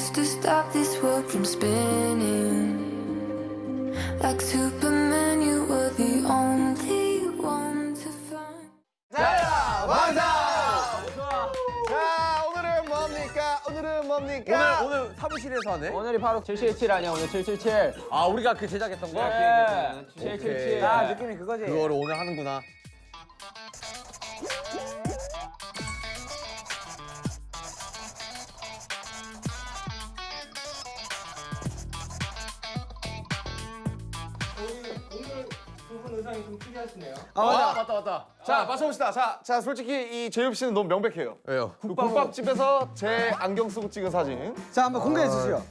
just to stop this world from spinning. Like Superman, you were the only one to find. 자, 완성! 자, 오늘은 뭡니까? 오늘은 뭡니까? 오늘 오늘 사무실에서 하네. 오늘이 바로 777 아니야 오늘 777 아 우리가 그 제작했던 거. 네 777 아, 느낌이 그거지 그거를 오늘 하는구나. 아. 맞다 맞다. 자, 맞춰봅시다. 자, 자, 솔직히 이 제이홉 씨는 너무 명백해요. 왜요? 국밥 집에서 제 안경 쓰고 찍은 사진. 자 한번 공개해 주시죠.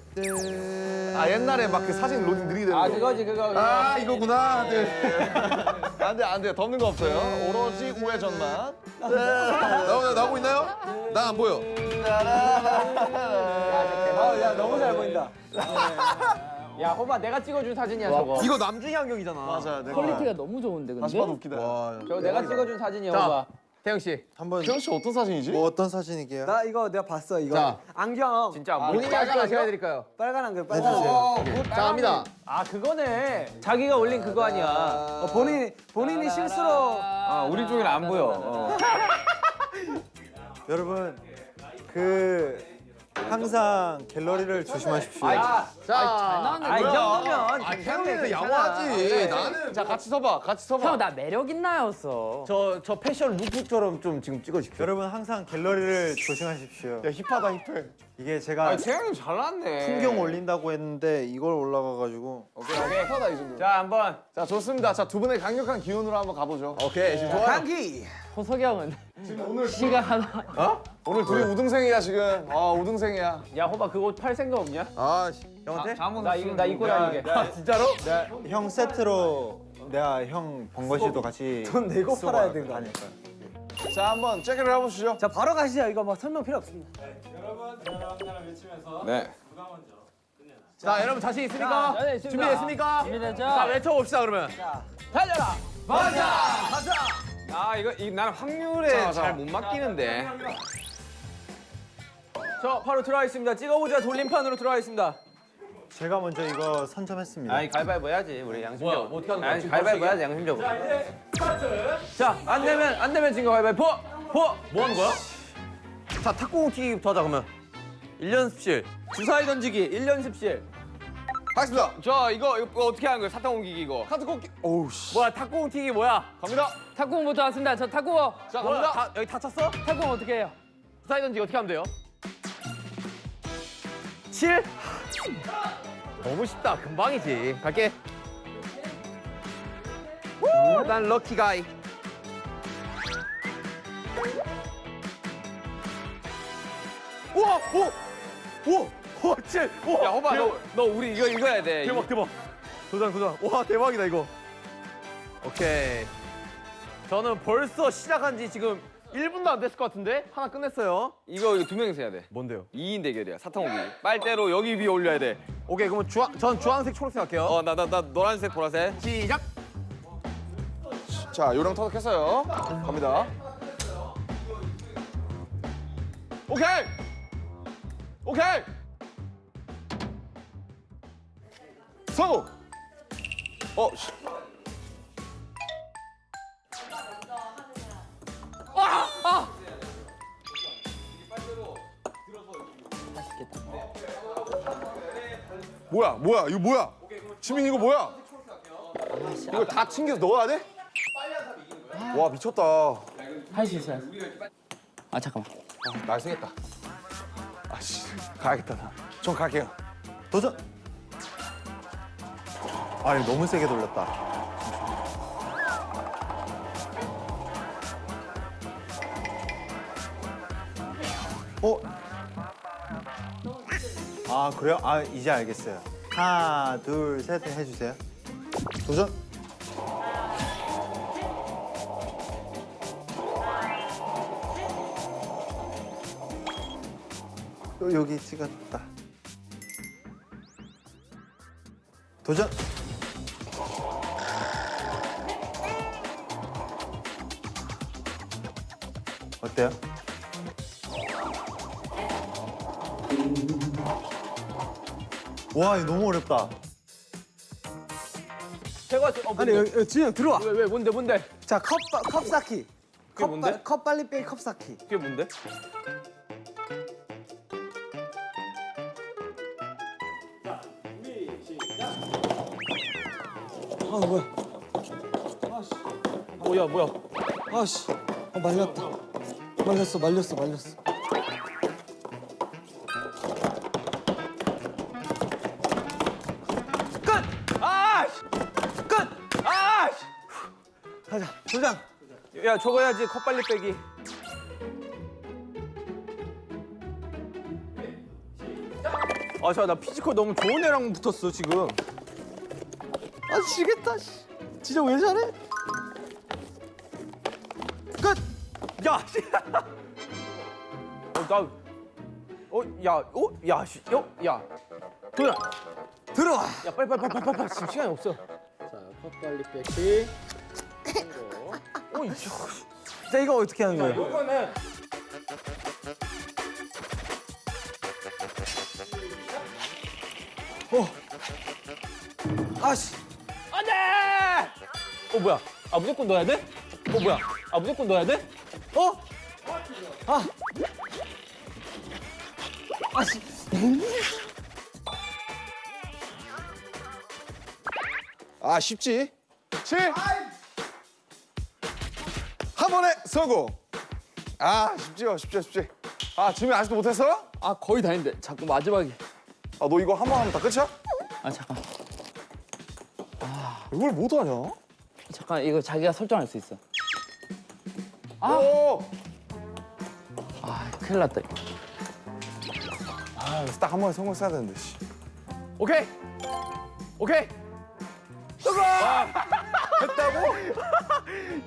아, 옛날에 막 그 사진 로딩 느리게 되는 아 거. 그거지 그거 아, 이거구나. 네. 안 돼, 안 돼. 덮는 거 없어요. 오로지 우회전만. 나오나 나오고 있나요? 나 안 보여. 아 야 너무 잘 보인다. 야 호바 내가 찍어준 사진이야 저거 이거 남준이 안경이잖아. 맞아, 내가. quality가 너무 좋은데 다시 근데 봐도 웃기다. 와. 저거 내가 찍어준 사진이야 자. 호바 태영 씨. 한번 태영 씨 어떤 사진이지? 뭐 어떤 사진이게요? 나 이거 내가 봤어 이거. 자. 안경 진짜 아, 본인이 할까요? 제가 해드릴까요? 빨간 안경 빨간 안경. 어, 자 갑니다. 아 그거네 자기가 올린 그거 아니야 어, 본인 본인이 실수로 아 우리 쪽에는 안 보여 어. 여러분 그 항상 갤러리를 조심하십시오. 자. 아 이 정도면 아, 괜찮아. 양호하지. 나는 자, 같이 서봐. 같이 서봐. 형 나 매력 있나였어 저 저 패션 루프처럼 좀 지금 찍어주십시오. 여러분 항상 갤러리를 조심하십시오. 야, 힙하다, 힙해. 이게 제가 태영이 잘났네 풍경 올린다고 했는데 이걸 올라가가지고 오케이, 오케이. 힙하다, 이 정도. 자 한번 자, 좋습니다. 자, 두 분의 강력한 기운으로 한번 가보죠. 오케이 지금 좋아요. 감기. 호석이 형은 오늘 시가 하나 오늘 둘이 우등생이야, 지금. 아, 우등생이야. 야 호바 그거 팔 생각 없냐? 아 씨, 형한테? 나 이거 나 입고 다니게 아, 진짜로? 형 세트로 내가 형 번거지도 같이 돈 내고 팔아야 되는 거 다닐까. 자, 한번 체크를 해보시죠. 자 바로 가시죠. 이거 뭐 설명 필요 없습니다. 네자 여러분 자신 있습니까? 자, 네, 있습니다. 준비됐습니까? 준비됐죠? 자 외쳐봅시다 그러면. 달려라 맞아. 가자. 아 이거 이 나는 확률에 자, 자. 잘못 맡기는데. 저 바로 들어와 있습니다. 찍어보자 돌림판으로 들어와 있습니다. 제가 먼저 이거 선점했습니다. 아니 가위바위보 해야지 우리 양심적으로. 뭐야, 뭐 어떻게 하는 거야? 아니 지금 가위바위보 벌써 해야지 양심적으로. 자안 되면 안 되면 진거 가위바위보. 보. 뭐 하는 거야? 자 탁구공 튀기부터 하자 그러면. 1연습실. 주사위 던지기 1연습실. 하겠습니다. 저 이거 이거 어떻게 하는 거예요? 사탕 옮기기 이거. 카드 꽂기. 오우, 씨. 뭐야 탁구공 튀기 뭐야? 갑니다. 탁구공부터 왔습니다. 저 탁구공. 자? 갑니다. 다, 여기 다쳤어? 탁구공 어떻게 해요? 주사위 던지기 어떻게 하면 돼요? 7? 너무 쉽다. 금방이지. 갈게. 우, 난 럭키 가이. 우와! 오! 오! 오! 7! 오! 야 호바 너, 너 우리 이거 읽어야 돼. 대박 대박. 도장 도장. 와 대박이다 이거. 오케이. 저는 벌써 시작한 지 지금 1분도 안 됐을 것 같은데 하나 끝냈어요. 이거 이거 두 명이서 해야 돼. 뭔데요? 2인 대결이야. 사탕 옮기기. 빨대로 여기 위에 올려야 돼. 오케이 그러면 주황 전 주황색 초록색 할게요. 어 나 나 나 노란색 보라색. 시작. 자, 요령 터득했어요. 갑니다. 오케이! 오케이! 성우! 어, 씨. 뭐야, 뭐야, 이거 뭐야? 지민 이거 뭐야? 이거 다 챙겨서 넣어야 돼? 와 미쳤다. 할 수 있어요. 아 잠깐만. 날생겼다. 아씨 가야겠다 나. 전 갈게요. 도전. 아니 너무 세게 돌렸다. 어? 아 그래요? 아 이제 알겠어요. 하나 둘 셋 해주세요. 도전. 요- 여기 찍었다. 도전. 어때요? 와 이거 너무 어렵다. 제가 어, 아니? 여기, 여기 준영 들어와. 왜, 왜 뭔데 뭔데? 자, 컵, 바- 컵 쌓기. 컵, 뭔데? 바- 컵 빨리 빼기 컵 쌓기. 그게 뭔데? 아, 뭐야. 뭐야 뭐야? 아씨. 아, 말렸다. 말렸어, 말렸어, 말렸어. 도장. 야 저거 해야지 컵 빨리 빼기. 아, 저나 physical 너무 좋은 애랑 붙었어 지금. 아, 지겠다, 씨. 진짜 왜 잘해? 끝! 야, 씨. 어, 나, 어, 야, 어, 야, 씨, 어, 야, 도야, 들어와. 야, 빨리, 빨리, 빨리, 빨리, 빨리, 지금 시간이 없어. 어, 이 자, 이거 어떻게 하는 거예요? 이거는 아씨. 안 돼! 어, 뭐야? 아, 무조건 넣어야 돼? 어, 뭐야? 아, 무조건 넣어야 돼? 어? 아. 아씨. 아 쉽지? 7한 번에 성공 아 쉽지요 쉽지 쉽지 아 지금 아직도 못했어? 아 거의 다 했는데 자꾸 마지막에 아 너 이거 한 번 하면 다 끝이야? 아 잠깐 이걸 못하냐? 잠깐 이거 자기가 설정할 수 있어 오! 아 큰일 났다 이거. 아 그래서 딱한 번에 성공했어야 되는데 씨. 오케이. 오케이. 성공! 했다고?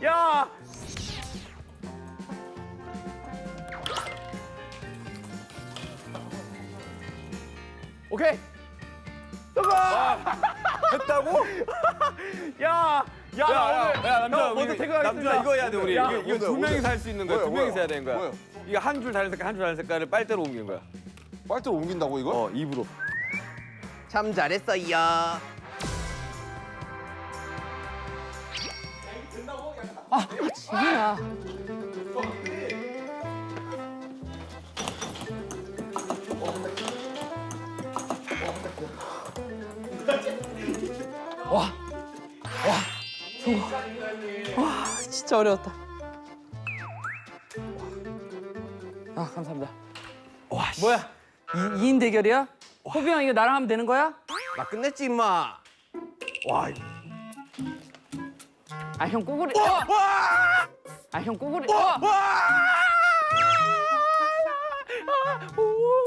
야! 오케이. 성공! 했다고? 야! 야, 나 오늘 야, 남자, 형, 먼저 우리, 퇴근하겠습니다. 남자 이거 해야 돼, 우리. 야, 이거, 이거 두 명이서? 할 수 있는 거야. 뭐야, 두 명이서? 해야 되는 거야. 뭐야? 이거 한 줄 다른 색깔, 한 줄 다른 색깔을 빨대로 옮기는 거야. 빨대로 옮긴다고 이거? 어, 입으로. 참 잘했어요. 지민아 진짜 어려웠다 아 감사합니다 뭐야 이, 2인 대결이야? 호비 형 이거 나랑 하면 되는 거야? 나 끝냈지 임마. 와, 아형 꼬구리 어! 아형 꼬구리 어!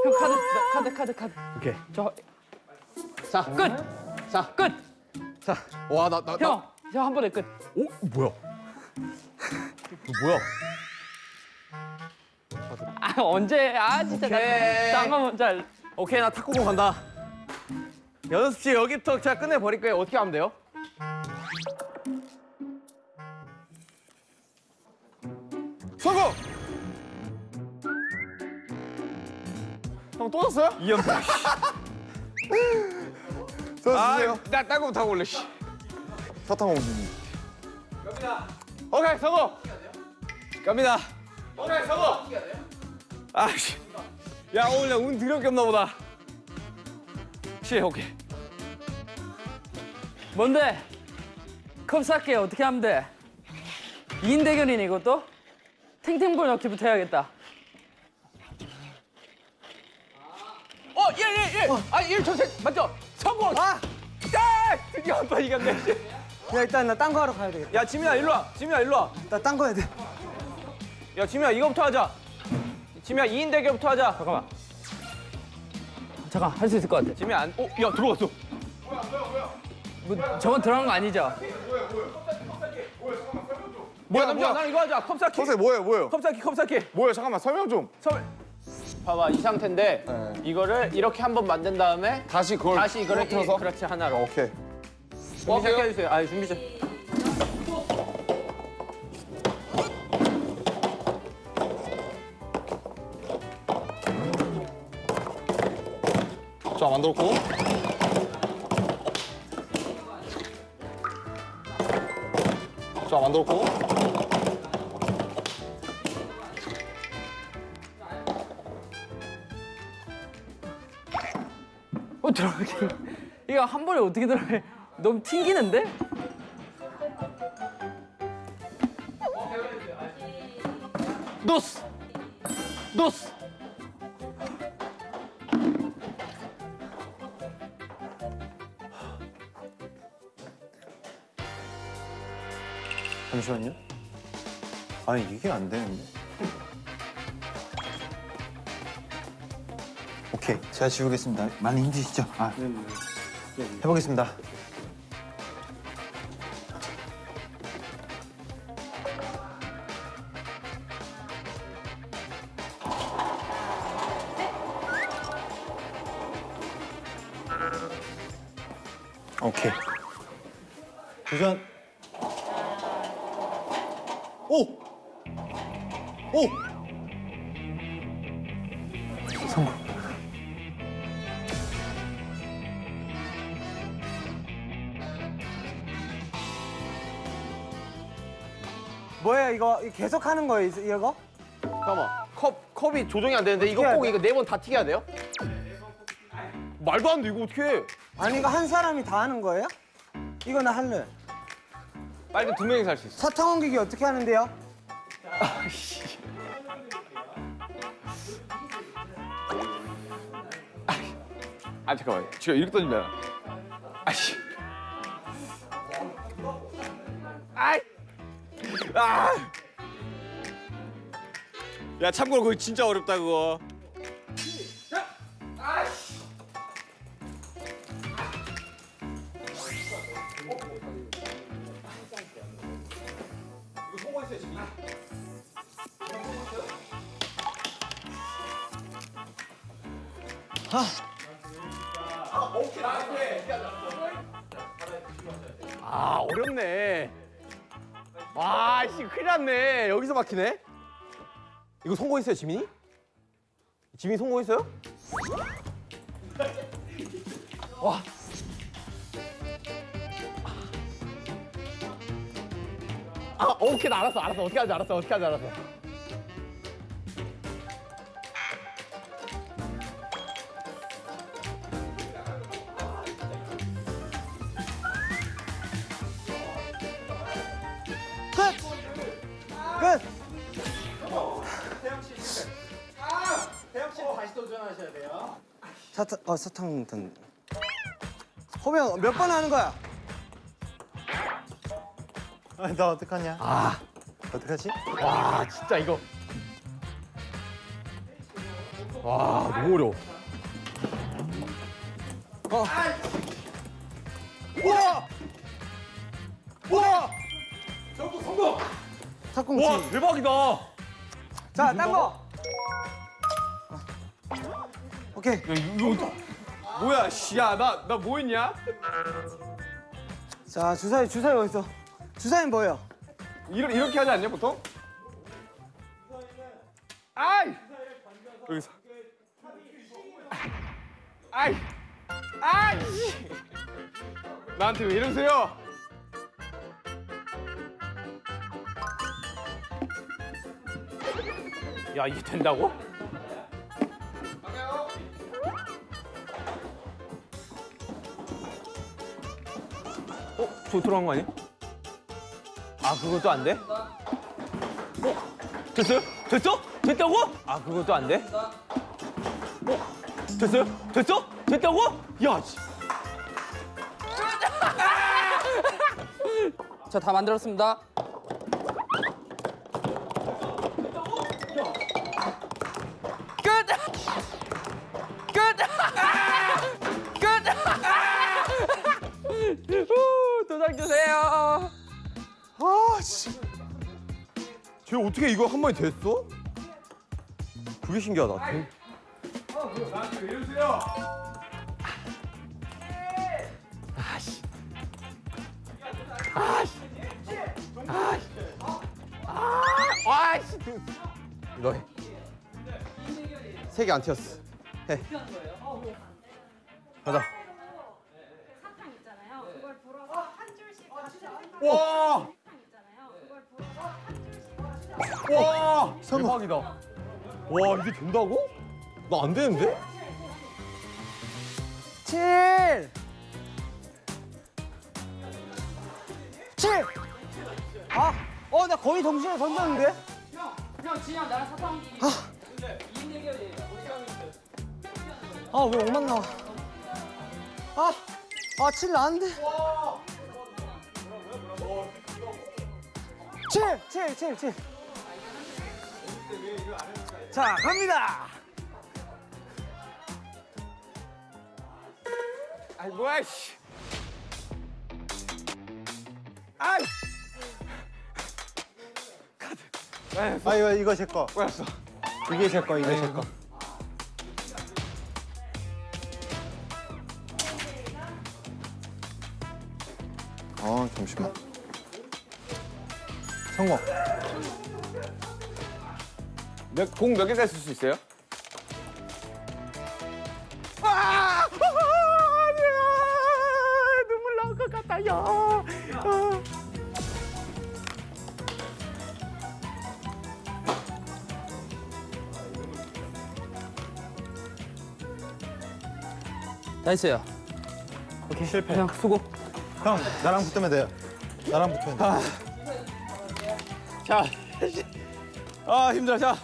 형 카드 카드 카드 카드 오케이. 자 끝! 자 끝! 와, 나, 나, 나. 형! 형한 번에 끝! 오, 뭐야? 이거 뭐야? 아 언제 아 진짜 오케이. 나딴거 먼저 할- 오케이, 나 탁구공 간다. 연습 씨 여기부터 제가 끝내버릴 거예요. 어떻게 하면 돼요? 성공! 형 또 졌어요? 이연패. 저 주세요 나 딴거 못하고 올래, 씨. 사탕 옮기기 오케이, 성공! 갑니다. 오케이, 성공! 아, 씨. 야, 오늘 나운 드럽게 없나 보다. 씨, 오케이. 뭔데? 컵 쌓게 어떻게 하면 돼? 2인 대결이네 이것도? 탱탱볼 넣기부터 해야겠다 어, 예, 예, 예. 아, 1, 저, 셋, 맞죠? 성공! 아! 야! 드디어 한번 이겼네. 야, 일단 나 딴 거 하러 가야 되겠다. 야, 지민아, 일로 와. 지민아, 일로 와. 나 딴 거 해야 돼. 야, 지민아, 이거부터 하자. 지민아, 2인 대결부터 하자. 잠깐만. 잠깐 할 수 있을 것 같아 지민아, 안, 어, 야, 들어갔어. 뭐 저건 들어간 거 아니죠? 뭐야, 남자, 뭐야? 난 이거 하자. 컵 쌓기. 선생 뭐예요 뭐예요? 컵 쌓기, 컵 쌓기. 뭐예요 잠깐만 설명 좀 설. 봐봐, 이 상태인데 네. 이거를 이렇게 한번 만든 다음에 다시 그걸 다시 이거를 틀어서 이- 그렇지 하나로. 오케이 준비 어, 잘 해주세요. 아 준비 좀. 자 만들었고. 자 만들었고. 어 들어가게. 이거 한 번에 어떻게 들어가? 너무 튕기는데? 노스, 노스. 잠시만요. 아니 이게 안 되는데. 오케이, 제가 지우겠습니다. 많이 힘드시죠? 아, 해보겠습니다. 오케이. 도전. 오! 오! 성공. 뭐야 이거 이거 계속 하는 거예요 이- 이거? 잠깐만. 컵 컵이 조정이 안 되는데 이거 꼭 이거 네 번 다 튀겨야 돼요? 말도 안 돼. 이거 어떻게 해? 아니 이거 한 사람이 다 하는 거예요? 이거 나 할래. 빨리 두 명이서 할수 있어. 사탕 옮기기 어떻게 하는데요? 아 잠깐만. 지금 이렇게 던지면. 아씨. 아이. 아. 야 참고로 그거 진짜 어렵다 그거. 아 어렵네. 와, 씨 큰일 났네. 여기서 막히네. 이거 성공했어요, 지민이? 지민이 성공했어요? 와. 아, 오케이, 나 알았어, 알았어. 어떻게 하지, 알았어, 어떻게 하지, 알았어. 사탕 어 사탕 던. 호명 몇 번 하는 거야? 아, 나 어떡하냐? 아, 어떡하지? 와, 진짜 이거. 와, 너무 어려워. 우와! 우와! 탁구치. 와, 대박이다. 자, 딴 거. 오케이. 야 이거 뭐야 씨야 나 나뭐 했냐? 자, 주사위 주사위 어디 있어? 주사위 뭐예요? 이러, 이렇게 하지 않냐 보통? 아이! 여기서 아이! 아이! 씨. 나한테 왜 이러세요? 야, 이게 된다고? 저 들어간 거 아니야? 아, 그것도 안 돼? 어? 됐어요? 됐어? 됐다고? 아, 그것도 안 돼? 어? 됐어요? 됐어? 됐다고? 야, 씨. 자, 다 만들었습니다. 끝! 끝! 끝! 후, 도장 주세요. 아 씨. 쟤 어떻게 이거 한 번에 됐어? 그게 신기하다. 나한테 왜 이러세요? 아씨. 아씨. 아씨. 아 씨. 너 해. 세개 안 튀었어. 해. 가자. 사탕 있잖아요. 그걸 불어서 한 줄씩 가져 와! 와. 대박이다. 와 이게 된다고? 나 안 되는데? 7 7 아, 어, 나 거의 동시에 던졌는데? 형 진영 나랑 사탕. 아, 왜 5만 나와? 아, 아, 7 나왔는데? 7, 7, 7, 7. 자, 갑니다. 아이 뭐야 씨. 아 이거 이거 제 거. 뭐였어? 이게 제 거, 이게 제 거. 어 잠시만. 성공. 몇공몇 개까지 쓸 수 있어요? 나이스요. 오케이 실패. 형 수고. 형 나랑 붙으면 돼요. 나랑 붙으면 돼. 자, 아 힘들어. 자,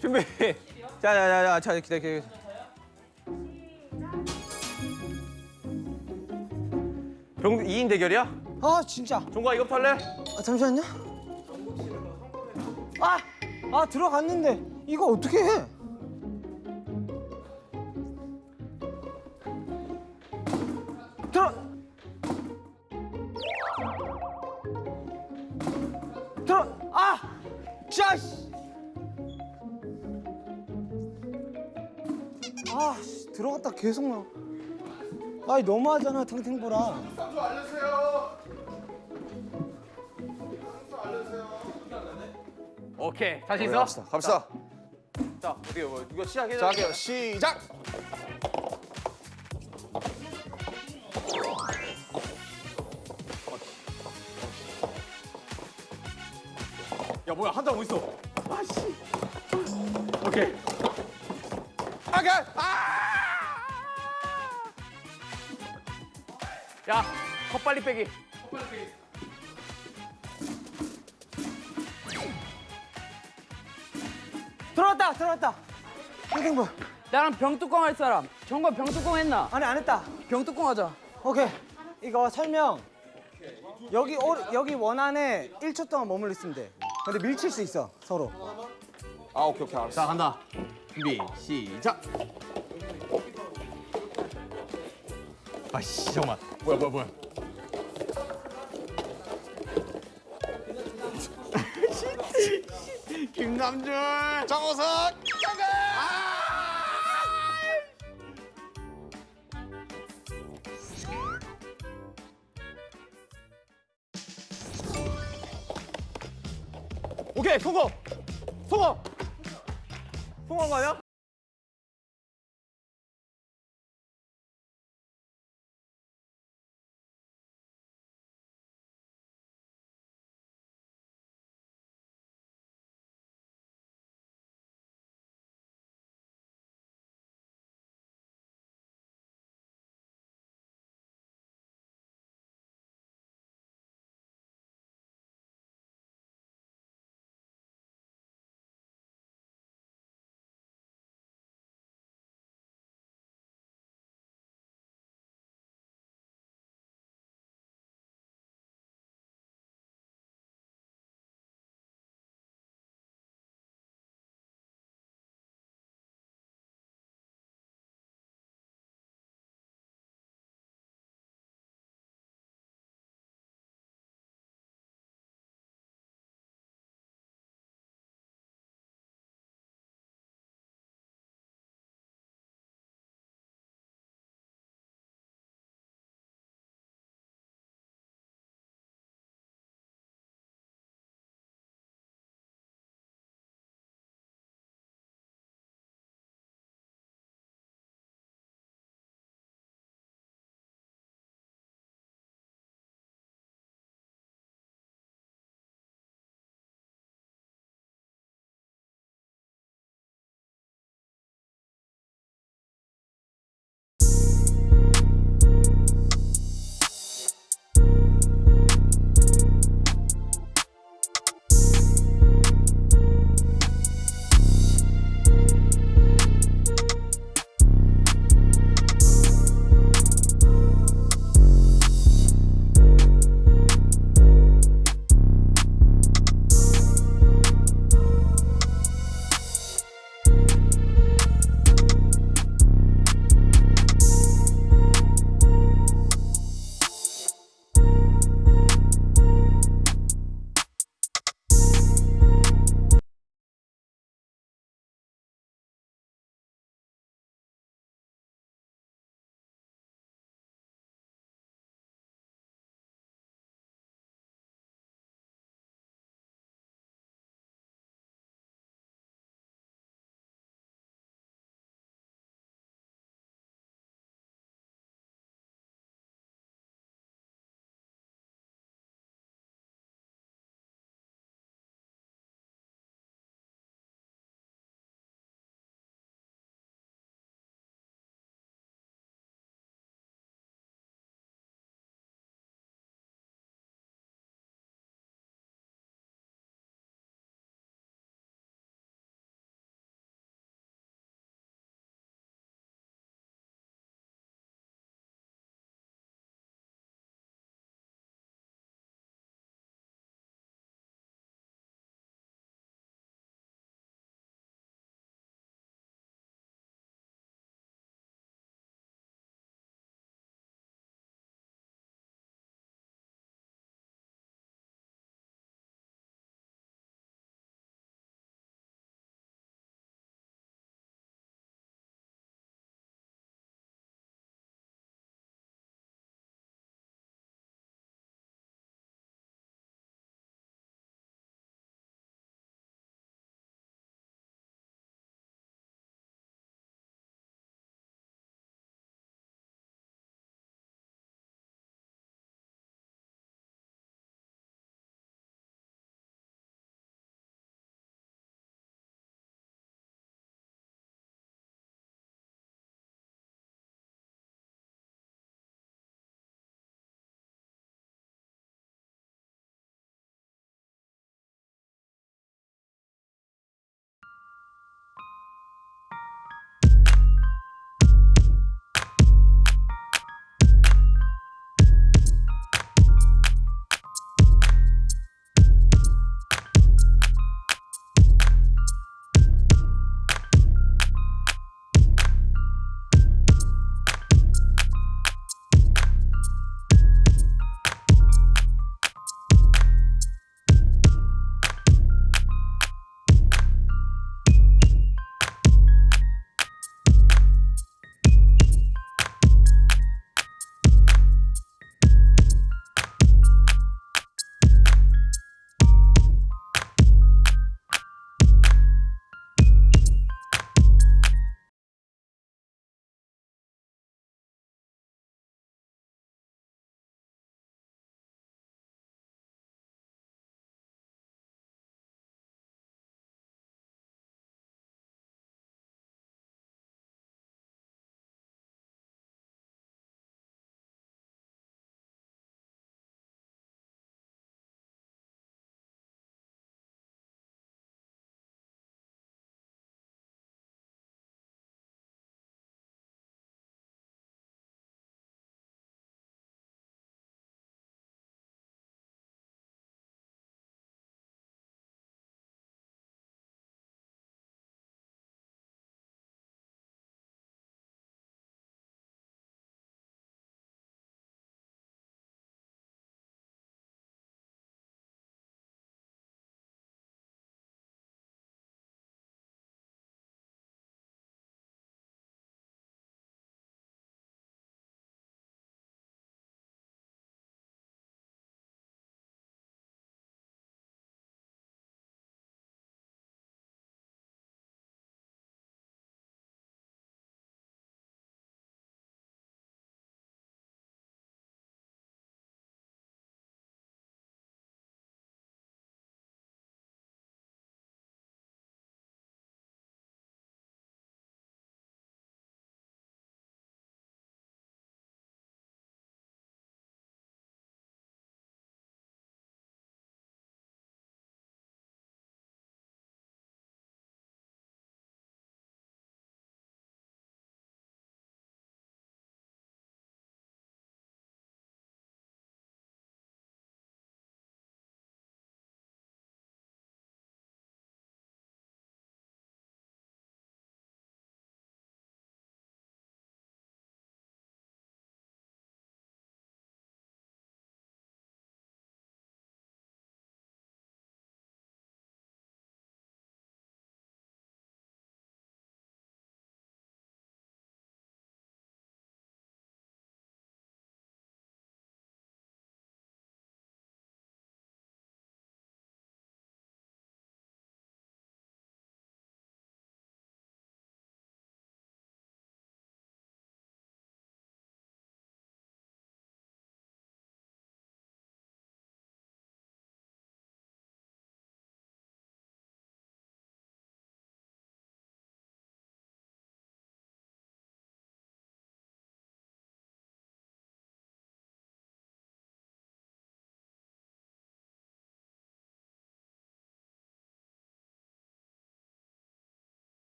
준비. 자, 자, 자, 자, 자, 기다려, 기다려. 병 2인 대결이야? 아, 진짜. 종과 이거 탈래? 아, 잠시만요. 아, 아 들어갔는데 이거 어떻게 해? 들어. 들어갔다 계속 나. 아이 너무하잖아 탱탱보라. 오케이. 자신 있어? 갑시다. 갑시다. 자, 어떻게 뭐 이거 시작해. 자 할게요. 시작. 야, 뭐야? 한장 어디 있어? 아씨. 오케이. 아가. 아! 야, 컵 빨리 빼기. 들어왔다 들어왔다. 탱탱볼. 나랑 병뚜껑 할 사람. 정관 병뚜껑 했나? 아니 안 했다. 병뚜껑 하자. 오케이. 이거 설명. 여기 오, 여기 원 안에 1초 동안 머물러 있으면 돼. 근데 밀칠 수 있어 서로. 아 오케이 오케이 알았어. 자, 간다. 준비, 시작. 아씨, 잠깐만. 뭐야, 뭐야, 뭐야. 김남준. 정호석. 오케이, 성공. 성공. 성공한 거 아니야?